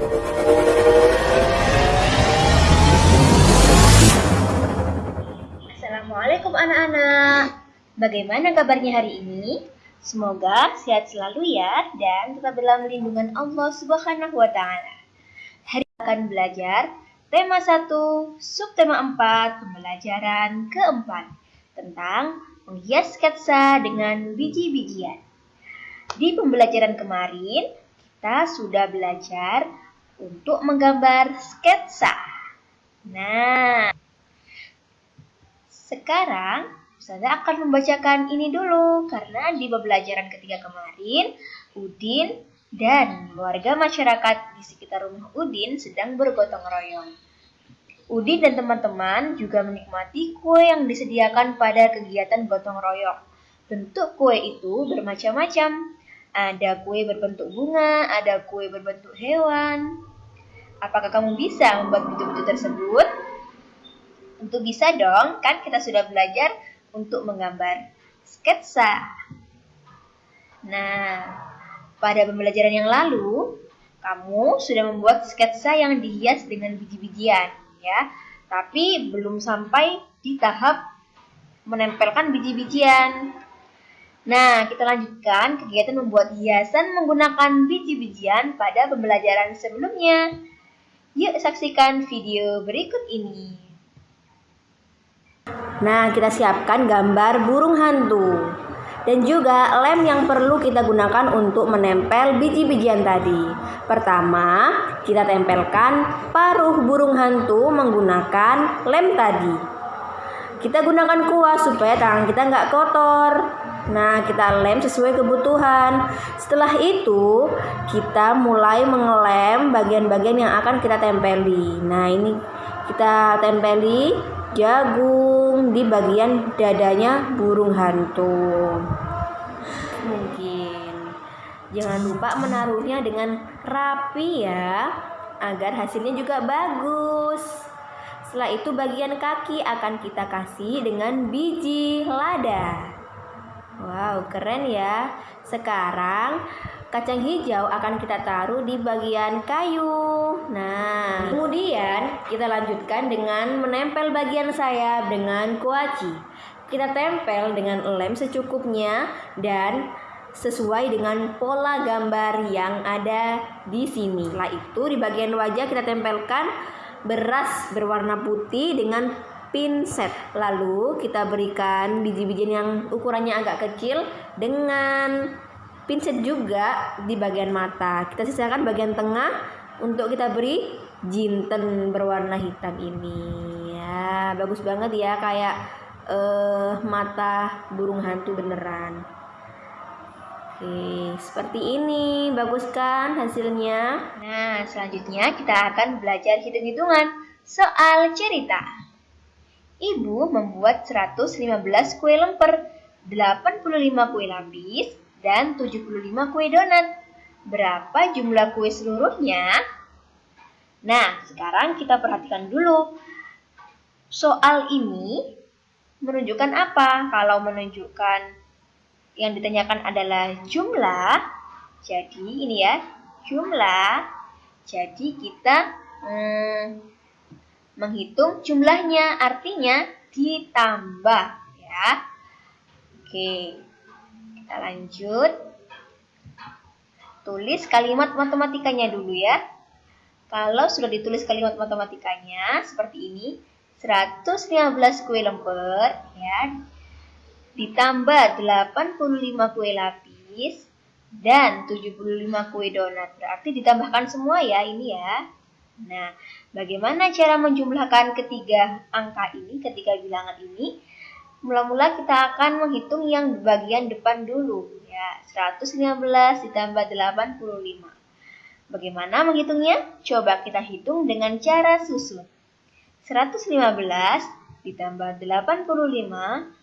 Assalamualaikum anak-anak. Bagaimana kabarnya hari ini? Semoga sehat selalu ya dan tetap dalam lindungan Allah Subhanahu wa taala. Hari ini akan belajar tema 1, subtema 4, pembelajaran keempat tentang menghias sketsa dengan biji-bijian. Di pembelajaran kemarin, kita sudah belajar untuk menggambar sketsa. Nah, sekarang saya akan membacakan ini dulu karena di pembelajaran ketiga kemarin Udin dan warga masyarakat di sekitar rumah Udin sedang bergotong royong. Udin dan teman-teman juga menikmati kue yang disediakan pada kegiatan gotong royong. Bentuk kue itu bermacam-macam. Ada kue berbentuk bunga, ada kue berbentuk hewan. Apakah kamu bisa membuat bentuk-bentuk tersebut? Tentu bisa dong, kan kita sudah belajar untuk menggambar sketsa. Nah, pada pembelajaran yang lalu, kamu sudah membuat sketsa yang dihias dengan biji-bijian, ya. Tapi belum sampai di tahap menempelkan biji-bijian. Nah, kita lanjutkan kegiatan membuat hiasan menggunakan biji-bijian pada pembelajaran sebelumnya. Yuk saksikan video berikut ini. Nah, kita siapkan gambar burung hantu dan juga lem yang perlu kita gunakan untuk menempel biji-bijian tadi. Pertama, kita tempelkan paruh burung hantu menggunakan lem tadi. Kita gunakan kuas supaya tangan kita nggak kotor. Nah, kita lem sesuai kebutuhan. Setelah itu, kita mulai mengelem bagian-bagian yang akan kita tempeli. Nah, ini kita tempeli jagung di bagian dadanya burung hantu. Mungkin jangan lupa menaruhnya dengan rapi ya, agar hasilnya juga bagus. Setelah itu bagian kaki akan kita kasih dengan biji lada. Wow, keren ya. Sekarang Kacang hijau akan kita taruh di bagian kayu. Nah, kemudian kita lanjutkan dengan menempel bagian sayap dengan kuaci. Kita tempel dengan lem secukupnya dan sesuai dengan pola gambar yang ada di sini. Setelah itu di bagian wajah kita tempelkan beras berwarna putih dengan pinset. Lalu kita berikan biji-bijian yang ukurannya agak kecil dengan pinset juga di bagian mata. Kita sisakan bagian tengah untuk kita beri jinten berwarna hitam ini. Ya, bagus banget ya kayak uh, mata burung hantu beneran. Oke, seperti ini. Bagus kan hasilnya? Nah, selanjutnya kita akan belajar hitung-hitungan soal cerita. Ibu membuat 115 kue lemper, 85 kue lapis, dan 75 kue donat. Berapa jumlah kue seluruhnya? Nah, sekarang kita perhatikan dulu. Soal ini menunjukkan apa? Kalau menunjukkan yang ditanyakan adalah jumlah, jadi ini ya, jumlah. Jadi kita hmm, menghitung jumlahnya, artinya ditambah ya. Oke. Kita lanjut. Tulis kalimat matematikanya dulu ya. Kalau sudah ditulis kalimat matematikanya seperti ini, 115 kue lemper ya ditambah 85 kue lapis dan 75 kue donat. Berarti ditambahkan semua ya ini ya. Nah, bagaimana cara menjumlahkan ketiga angka ini, ketiga bilangan ini? Mula-mula kita akan menghitung yang bagian depan dulu. Ya, 115 ditambah 85. Bagaimana menghitungnya? Coba kita hitung dengan cara susun. 115 ditambah 85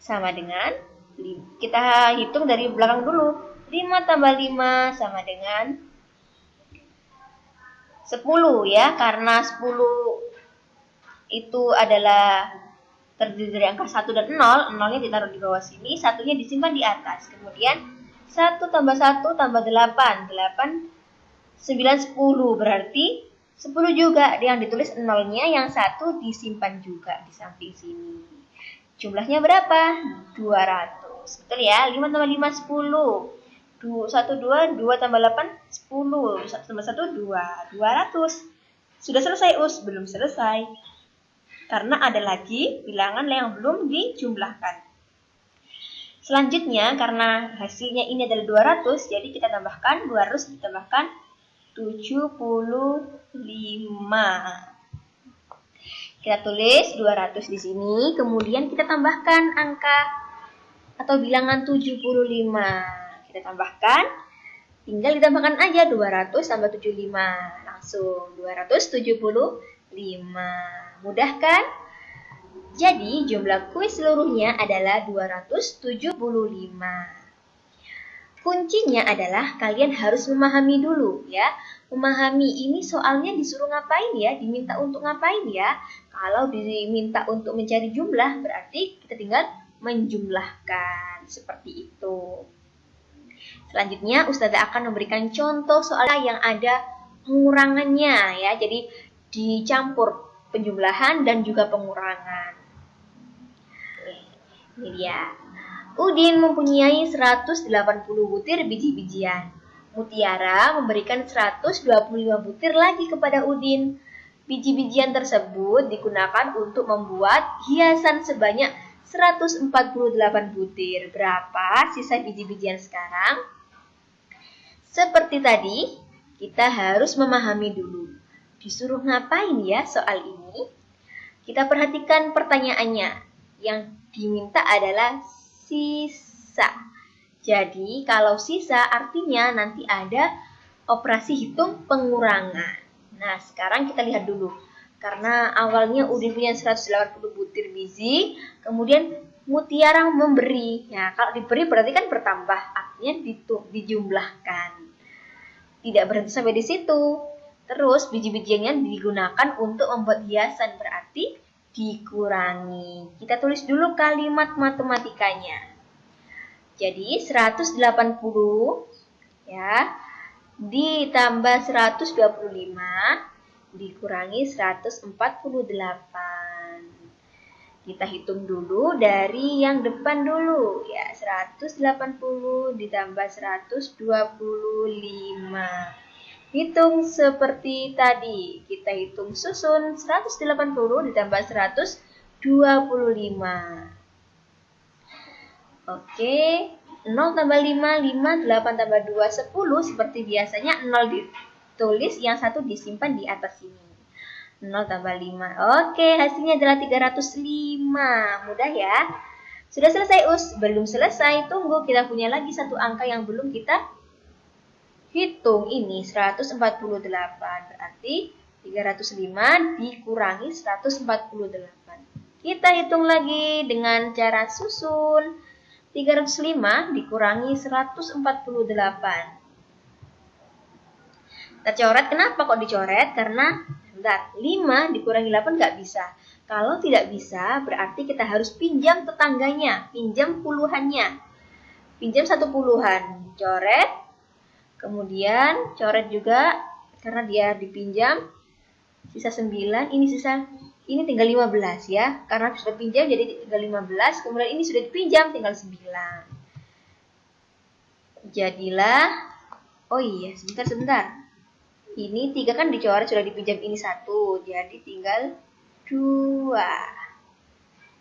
sama dengan kita hitung dari belakang dulu. 5 tambah 5 sama dengan 10 ya, karena 10 itu adalah terdiri dari angka 1 dan 0, 0-nya ditaruh di bawah sini, satunya disimpan di atas. Kemudian 1 tambah 1 tambah 8, 8 9, 10 berarti 10 juga yang ditulis nolnya yang satu disimpan juga di samping sini. Jumlahnya berapa? 200. Betul ya? 5 tambah 5, 10. 1, 2, 2 tambah 8, 10. 1 tambah 1, 2. 200. Sudah selesai us? Belum selesai. Karena ada lagi bilangan yang belum dijumlahkan. Selanjutnya, karena hasilnya ini adalah 200, jadi kita tambahkan 200 ditambahkan 75. Kita tulis 200 di sini, kemudian kita tambahkan angka atau bilangan 75. Kita tambahkan, tinggal ditambahkan aja 200 tambah 75. Langsung 275. Mudah kan? Jadi jumlah kuis seluruhnya adalah 275. Kuncinya adalah kalian harus memahami dulu ya. Memahami ini soalnya disuruh ngapain ya, diminta untuk ngapain ya. Kalau diminta untuk mencari jumlah berarti kita tinggal menjumlahkan seperti itu. Selanjutnya Ustazah akan memberikan contoh soal yang ada pengurangannya ya. Jadi dicampur penjumlahan dan juga pengurangan. Ini dia. Udin mempunyai 180 butir biji-bijian. Mutiara memberikan 125 butir lagi kepada Udin. Biji-bijian tersebut digunakan untuk membuat hiasan sebanyak 148 butir. Berapa sisa biji-bijian sekarang? Seperti tadi, kita harus memahami dulu. Disuruh ngapain ya soal ini? Kita perhatikan pertanyaannya. Yang diminta adalah sisa. Jadi kalau sisa artinya nanti ada operasi hitung pengurangan. Nah sekarang kita lihat dulu. Karena awalnya Udin punya 180 butir biji, kemudian Mutiara memberi. Ya, kalau diberi berarti kan bertambah, artinya dijumlahkan. Tidak berhenti sampai di situ. Terus biji-bijiannya digunakan untuk membuat hiasan, berarti dikurangi. Kita tulis dulu kalimat matematikanya. Jadi 180 ya ditambah 125 dikurangi 148. Kita hitung dulu dari yang depan dulu ya 180 ditambah 125. Hitung seperti tadi. Kita hitung susun 180 ditambah 125. Oke, 0 tambah 5, 5, 8 tambah 2, 10. Seperti biasanya 0 ditulis, yang satu disimpan di atas sini. 0 tambah 5. Oke, hasilnya adalah 305. Mudah ya. Sudah selesai us? Belum selesai. Tunggu, kita punya lagi satu angka yang belum kita Hitung ini 148, berarti 305 dikurangi 148. Kita hitung lagi dengan cara susun. 305 dikurangi 148. Kita coret, kenapa kok dicoret? Karena, bentar, 5 dikurangi 8 nggak bisa. Kalau tidak bisa, berarti kita harus pinjam tetangganya, pinjam puluhannya. Pinjam satu puluhan, coret, Kemudian coret juga karena dia dipinjam sisa 9, ini sisa ini tinggal 15 ya. Karena sudah pinjam jadi tinggal 15, kemudian ini sudah dipinjam tinggal 9. Jadilah Oh iya, sebentar sebentar. Ini 3 kan dicoret sudah dipinjam ini satu, jadi tinggal 2.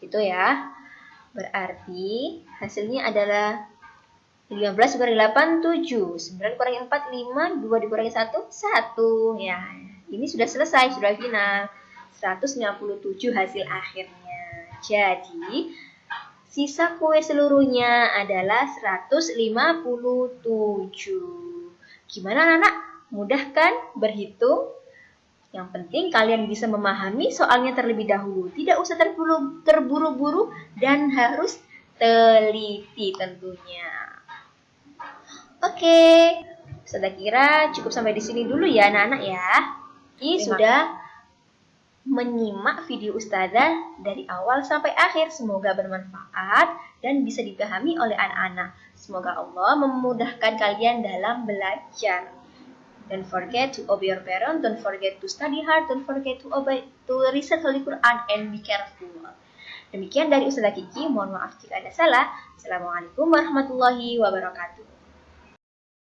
Itu ya. Berarti hasilnya adalah 15 dikurangi 8, 7. 9 dikurangi 4, 5. 2 dikurangi 1, 1. Ya, ini sudah selesai, sudah final. 157 hasil akhirnya. Jadi, sisa kue seluruhnya adalah 157. Gimana anak? Mudah kan berhitung? Yang penting kalian bisa memahami soalnya terlebih dahulu. Tidak usah terburu-buru dan harus teliti tentunya. Oke, saya kira cukup sampai di sini dulu ya anak-anak ya. Ini sudah menyimak video Ustazah dari awal sampai akhir. Semoga bermanfaat dan bisa dipahami oleh anak-anak. Semoga Allah memudahkan kalian dalam belajar. Don't forget to obey your parents. Don't forget to study hard. Don't forget to obey to research Holy Quran and be careful. Demikian dari Ustazah Kiki. Mohon maaf jika ada salah. Assalamualaikum warahmatullahi wabarakatuh.